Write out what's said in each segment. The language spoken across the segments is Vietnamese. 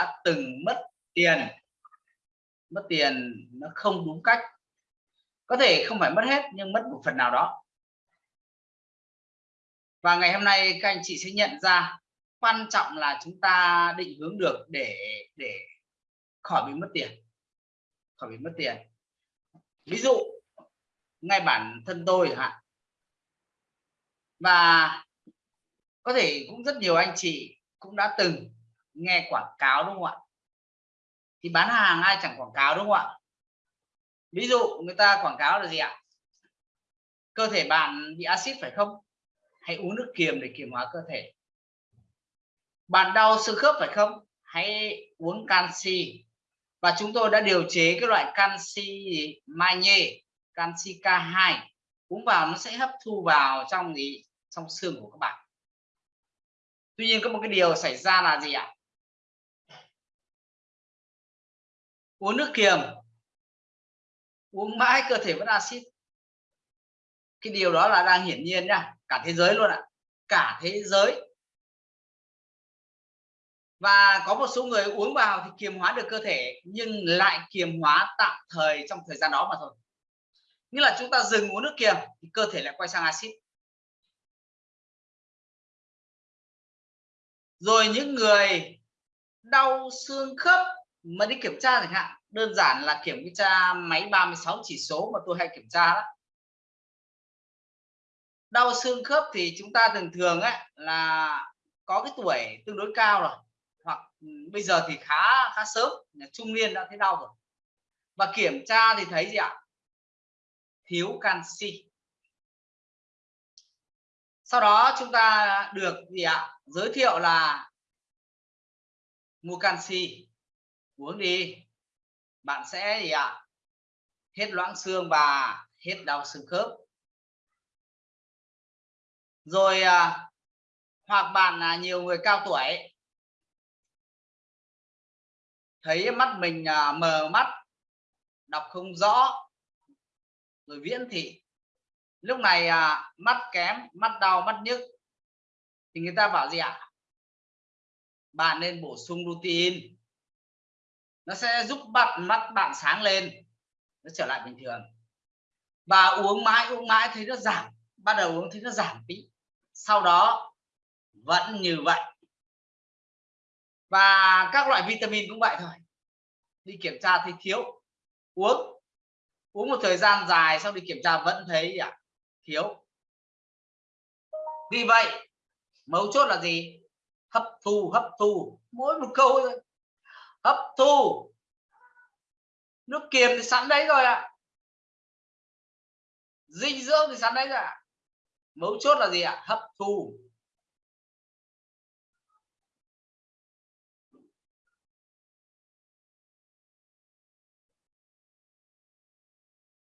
đã từng mất tiền. Mất tiền nó không đúng cách. Có thể không phải mất hết nhưng mất một phần nào đó. Và ngày hôm nay các anh chị sẽ nhận ra quan trọng là chúng ta định hướng được để để khỏi bị mất tiền. Khỏi bị mất tiền. Ví dụ ngay bản thân tôi hạn, và có thể cũng rất nhiều anh chị cũng đã từng nghe quảng cáo đúng không ạ? Thì bán hàng ai chẳng quảng cáo đúng không ạ? Ví dụ người ta quảng cáo là gì ạ? Cơ thể bạn bị axit phải không? Hãy uống nước kiềm để kiềm hóa cơ thể. Bạn đau xương khớp phải không? Hãy uống canxi. Và chúng tôi đã điều chế cái loại canxi magie, canxi K2 uống vào nó sẽ hấp thu vào trong gì? Trong xương của các bạn. Tuy nhiên có một cái điều xảy ra là gì ạ? Uống nước kiềm. Uống mãi cơ thể vẫn axit. Cái điều đó là đang hiển nhiên nha, cả thế giới luôn ạ. Cả thế giới. Và có một số người uống vào thì kiềm hóa được cơ thể, nhưng lại kiềm hóa tạm thời trong thời gian đó mà thôi. Như là chúng ta dừng uống nước kiềm thì cơ thể lại quay sang axit. Rồi những người đau xương khớp mà đi kiểm tra chẳng hạn, đơn giản là kiểm tra máy 36 chỉ số mà tôi hay kiểm tra đó. Đau xương khớp thì chúng ta thường thường ấy là có cái tuổi tương đối cao rồi, hoặc ừ, bây giờ thì khá khá sớm trung niên đã thấy đau rồi. Và kiểm tra thì thấy gì ạ? Thiếu canxi. Sau đó chúng ta được gì ạ? Giới thiệu là mua canxi uống đi. Bạn sẽ gì ạ? Hết loãng xương và hết đau xương khớp. Rồi à, hoặc bạn là nhiều người cao tuổi thấy mắt mình à, mờ mắt đọc không rõ rồi viễn thị. Lúc này à, mắt kém mắt đau mắt nhức thì người ta bảo gì ạ? Bạn nên bổ sung lutein nó sẽ giúp bạn mắt bạn sáng lên nó trở lại bình thường. Và uống mãi uống mãi thấy nó giảm bắt đầu uống thấy nó giảm tí. Sau đó vẫn như vậy. Và các loại vitamin cũng vậy thôi. Đi kiểm tra thì thiếu. Uống uống một thời gian dài sau đi kiểm tra vẫn thấy à, thiếu. Vì vậy mấu chốt là gì? Hấp thu hấp thu. Mỗi một câu thôi hấp thu nước kiềm thì sẵn đấy rồi ạ à. dinh dưỡng thì sẵn đấy rồi ạ à. mấu chốt là gì ạ à? hấp thu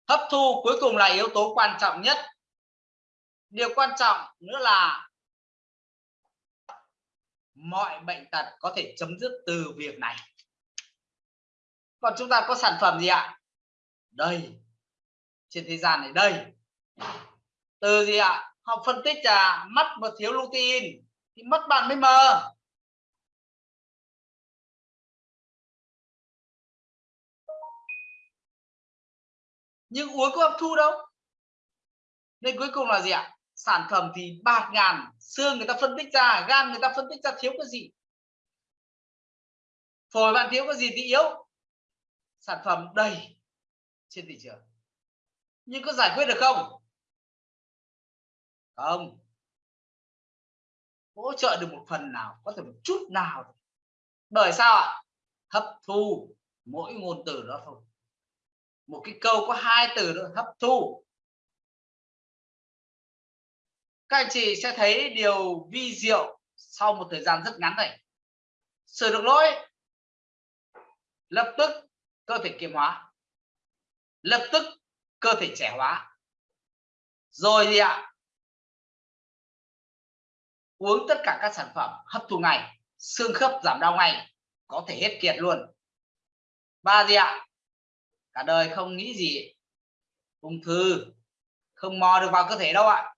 hấp thu cuối cùng là yếu tố quan trọng nhất điều quan trọng nữa là mọi bệnh tật có thể chấm dứt từ việc này còn chúng ta có sản phẩm gì ạ? Đây. Trên thế gian này đây. Từ gì ạ? Họ phân tích là mắt mà thiếu lutein thì mất bạn mới mờ. Nhưng uống có hấp thu đâu. Nên cuối cùng là gì ạ? Sản phẩm thì bạt ngàn, xương người ta phân tích ra, gan người ta phân tích ra thiếu cái gì? Phổi bạn thiếu cái gì thì yếu sản phẩm đầy trên thị trường. Nhưng có giải quyết được không? Không. Hỗ trợ được một phần nào, có thể một chút nào bởi sao ạ? Hấp thu mỗi ngôn từ đó thôi. Một cái câu có hai từ đó hấp thu. Các anh chị sẽ thấy điều vi diệu sau một thời gian rất ngắn này. Sửa được lỗi. Lập tức cơ thể kiềm hóa. Lập tức, cơ thể trẻ hóa. Rồi gì ạ, uống tất cả các sản phẩm hấp thu ngày xương khớp giảm đau ngay, có thể hết kiệt luôn. Và gì ạ? Cả đời không nghĩ gì. Ung thư. Không mò được vào cơ thể đâu ạ.